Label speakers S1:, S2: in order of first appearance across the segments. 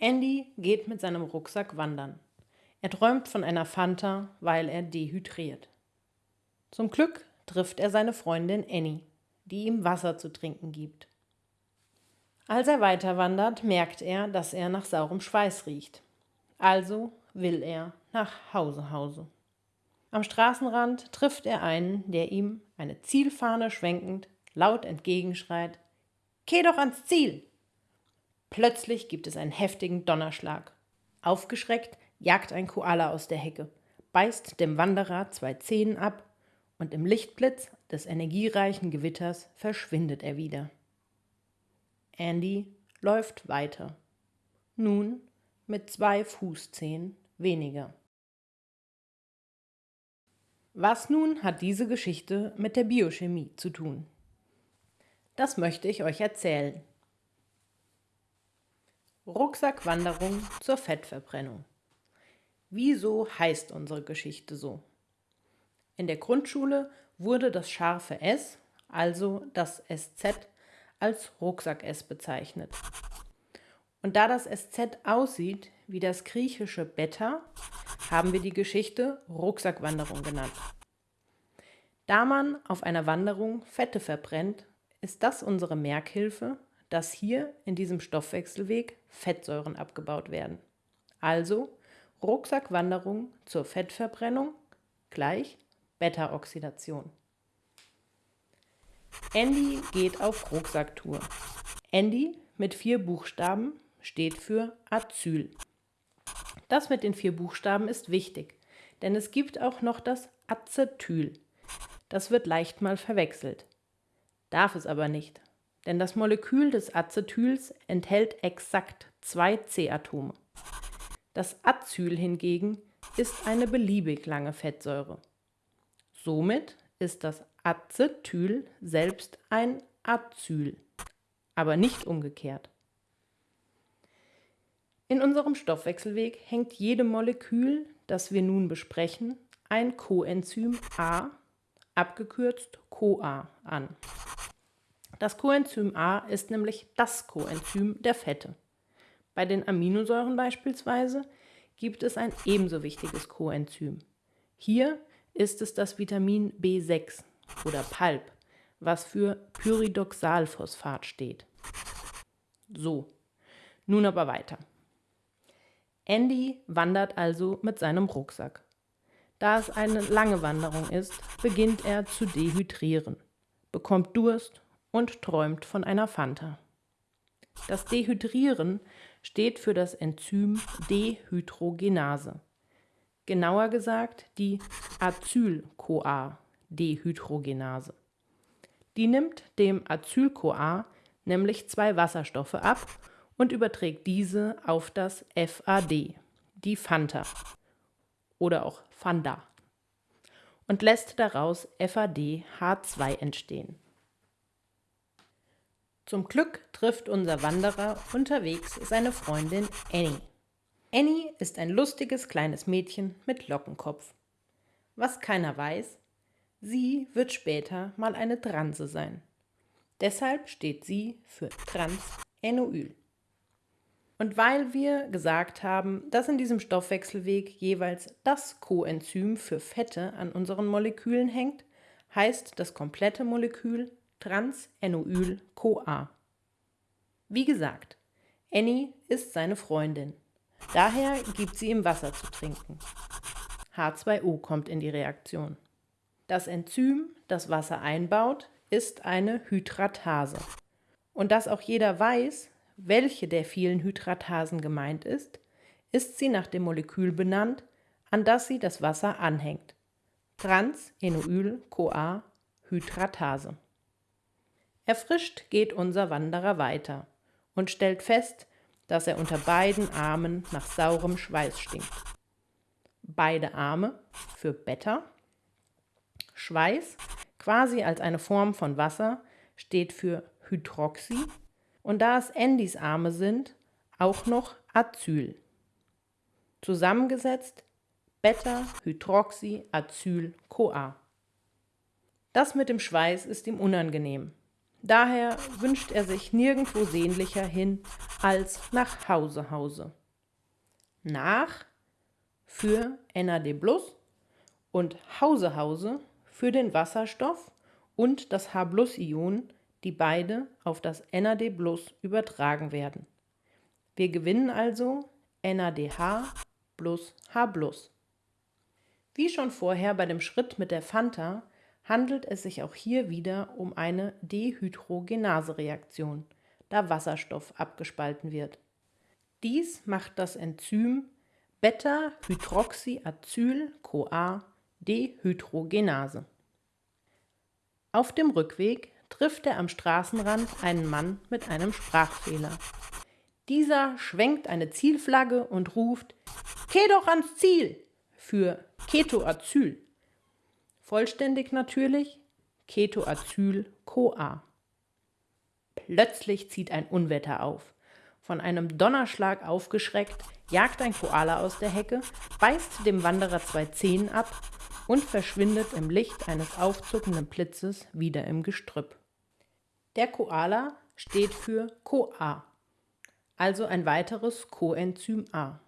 S1: Andy geht mit seinem Rucksack wandern. Er träumt von einer Fanta, weil er dehydriert. Zum Glück trifft er seine Freundin Annie, die ihm Wasser zu trinken gibt. Als er weiter wandert, merkt er, dass er nach saurem Schweiß riecht. Also will er nach Hause Hause. Am Straßenrand trifft er einen, der ihm, eine Zielfahne schwenkend, laut entgegenschreit: Geh doch ans Ziel! Plötzlich gibt es einen heftigen Donnerschlag. Aufgeschreckt jagt ein Koala aus der Hecke, beißt dem Wanderer zwei Zehen ab und im Lichtblitz des energiereichen Gewitters verschwindet er wieder. Andy läuft weiter. Nun mit zwei Fußzehen weniger. Was nun hat diese Geschichte mit der Biochemie zu tun? Das möchte ich euch erzählen. Rucksackwanderung zur Fettverbrennung. Wieso heißt unsere Geschichte so? In der Grundschule wurde das scharfe S, also das SZ, als Rucksack-S bezeichnet. Und da das SZ aussieht wie das griechische Beta, haben wir die Geschichte Rucksackwanderung genannt. Da man auf einer Wanderung Fette verbrennt, ist das unsere Merkhilfe, dass hier in diesem Stoffwechselweg Fettsäuren abgebaut werden. Also Rucksackwanderung zur Fettverbrennung gleich Beta-Oxidation. Andy geht auf Rucksacktour. Andy mit vier Buchstaben steht für Azyl. Das mit den vier Buchstaben ist wichtig, denn es gibt auch noch das Acetyl. Das wird leicht mal verwechselt. Darf es aber nicht, denn das Molekül des Acetyls enthält exakt zwei C-Atome. Das Azyl hingegen ist eine beliebig lange Fettsäure. Somit ist das Acetyl selbst ein Azyl, aber nicht umgekehrt. In unserem Stoffwechselweg hängt jedem Molekül, das wir nun besprechen, ein Coenzym A, abgekürzt CoA, an. Das Coenzym A ist nämlich das Coenzym der Fette. Bei den Aminosäuren beispielsweise gibt es ein ebenso wichtiges Coenzym. Hier ist es das Vitamin B6 oder PALP, was für Pyridoxalphosphat steht. So, nun aber weiter. Andy wandert also mit seinem Rucksack. Da es eine lange Wanderung ist, beginnt er zu dehydrieren, bekommt Durst und träumt von einer Fanta. Das Dehydrieren steht für das Enzym Dehydrogenase. Genauer gesagt die Acyl-CoA-Dehydrogenase. Die nimmt dem Acyl-CoA nämlich zwei Wasserstoffe ab und überträgt diese auf das FAD, die Fanta oder auch Fanda, und lässt daraus FAD-H2 entstehen. Zum Glück trifft unser Wanderer unterwegs seine Freundin Annie. Annie ist ein lustiges kleines Mädchen mit Lockenkopf. Was keiner weiß, sie wird später mal eine Transe sein. Deshalb steht sie für Trans-Enoyl. Und weil wir gesagt haben, dass in diesem Stoffwechselweg jeweils das Coenzym für Fette an unseren Molekülen hängt, heißt das komplette Molekül Trans-Enoyl-CoA. Wie gesagt, Annie ist seine Freundin. Daher gibt sie ihm Wasser zu trinken. H2O kommt in die Reaktion. Das Enzym, das Wasser einbaut, ist eine Hydratase. Und dass auch jeder weiß, welche der vielen Hydratasen gemeint ist, ist sie nach dem Molekül benannt, an das sie das Wasser anhängt. Trans-Enoyl-CoA-Hydratase. Erfrischt geht unser Wanderer weiter und stellt fest, dass er unter beiden Armen nach saurem Schweiß stinkt. Beide Arme für Beta. Schweiß, quasi als eine Form von Wasser, steht für Hydroxy und da es Andys Arme sind, auch noch Azyl. Zusammengesetzt Beta-Hydroxy-Acyl-CoA. Das mit dem Schweiß ist ihm unangenehm. Daher wünscht er sich nirgendwo sehnlicher hin als nach Hause Hause. Nach für NAD+ und Hause Hause für den Wasserstoff und das H+-Ion, die beide auf das NAD+ übertragen werden. Wir gewinnen also NADH plus H+. Wie schon vorher bei dem Schritt mit der Fanta handelt es sich auch hier wieder um eine Dehydrogenase-Reaktion, da Wasserstoff abgespalten wird. Dies macht das Enzym Beta-Hydroxyacyl-CoA-Dehydrogenase. Auf dem Rückweg trifft er am Straßenrand einen Mann mit einem Sprachfehler. Dieser schwenkt eine Zielflagge und ruft Geh doch ans Ziel für Ketoacyl. Vollständig natürlich Ketoacyl-CoA. Plötzlich zieht ein Unwetter auf. Von einem Donnerschlag aufgeschreckt, jagt ein Koala aus der Hecke, beißt dem Wanderer zwei Zehen ab und verschwindet im Licht eines aufzuckenden Blitzes wieder im Gestrüpp. Der Koala steht für CoA, also ein weiteres Coenzym A.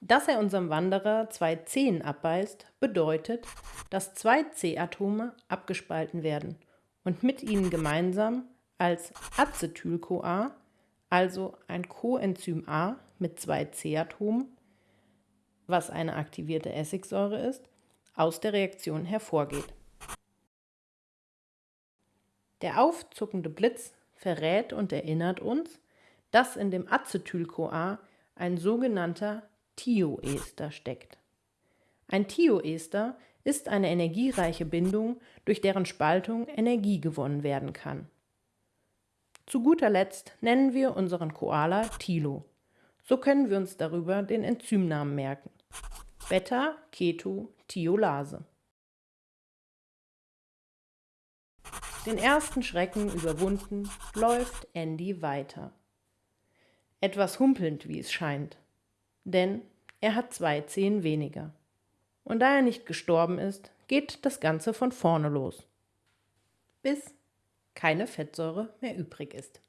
S1: Dass er unserem Wanderer zwei Zehen abbeißt, bedeutet, dass zwei C-Atome abgespalten werden und mit ihnen gemeinsam als Acetyl-CoA, also ein Coenzym A mit zwei C-Atomen, was eine aktivierte Essigsäure ist, aus der Reaktion hervorgeht. Der aufzuckende Blitz verrät und erinnert uns, dass in dem Acetyl-CoA ein sogenannter Thioester steckt. Ein Thioester ist eine energiereiche Bindung, durch deren Spaltung Energie gewonnen werden kann. Zu guter Letzt nennen wir unseren Koala Tilo. So können wir uns darüber den Enzymnamen merken. Beta-Keto-Thiolase. Den ersten Schrecken überwunden, läuft Andy weiter. Etwas humpelnd, wie es scheint. Denn er hat zwei Zehen weniger. Und da er nicht gestorben ist, geht das Ganze von vorne los. Bis keine Fettsäure mehr übrig ist.